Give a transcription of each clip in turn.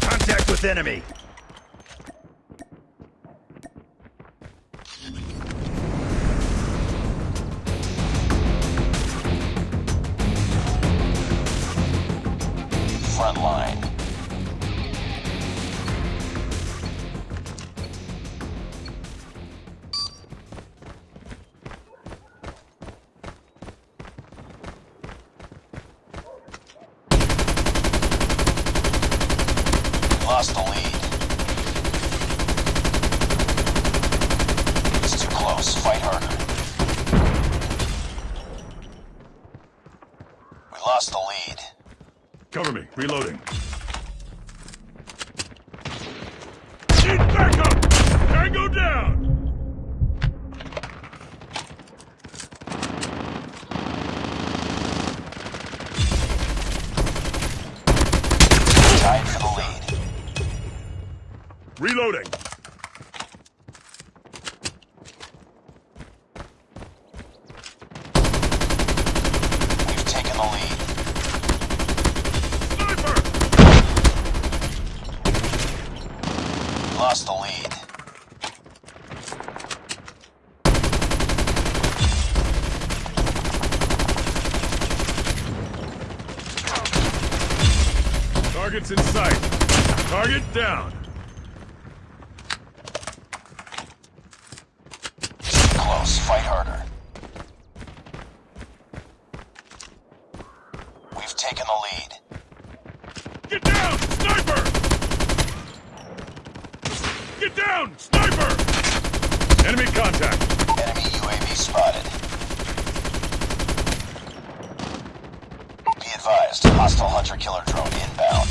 Contact with enemy! Lost the lead. Cover me. Reloading. Need backup! Tango down! Tied for the lead. Reloading. We've taken the lead. Sniper! Lost the lead. Target's in sight. Target down. Close. Fight harder. We've taken the lead. Get down! Sniper! Get down! Sniper! Enemy contact. Enemy UAV spotted. Be advised, hostile hunter-killer drone inbound.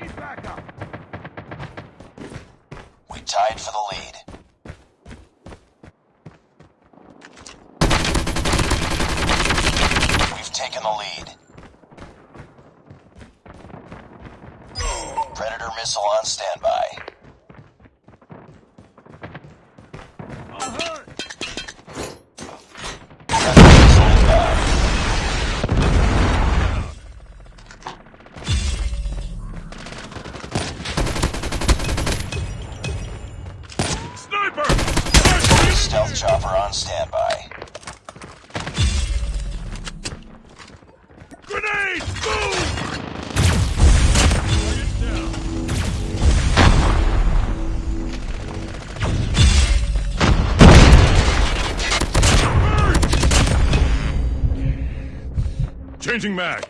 Need backup. We tied for the lead. We've taken the lead. Predator missile on standby. Chopper on standby. Grenade! Target down. Changing mag.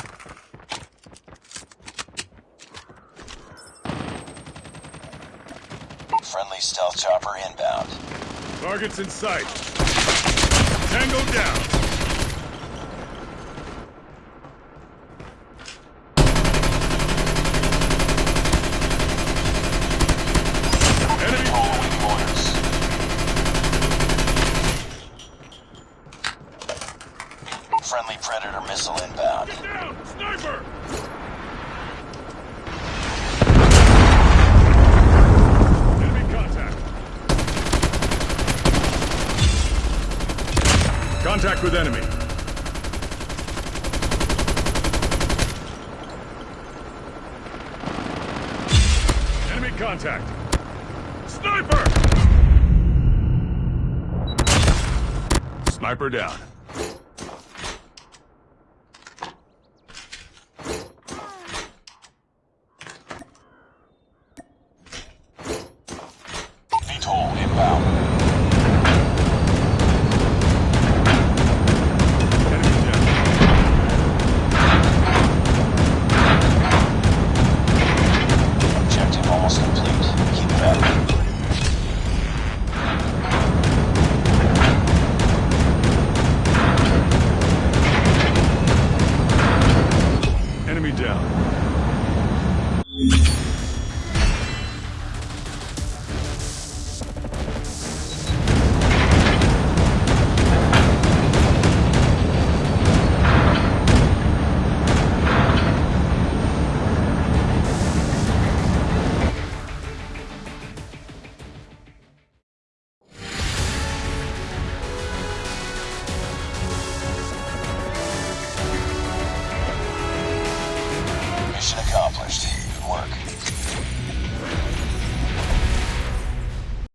Friendly stealth chopper inbound. Targets in sight. Tango down. Enemy Following orders. Friendly Predator missile inbound. down! Sniper! Enemy contact. Contact with enemy. Enemy contact. Sniper! Sniper down.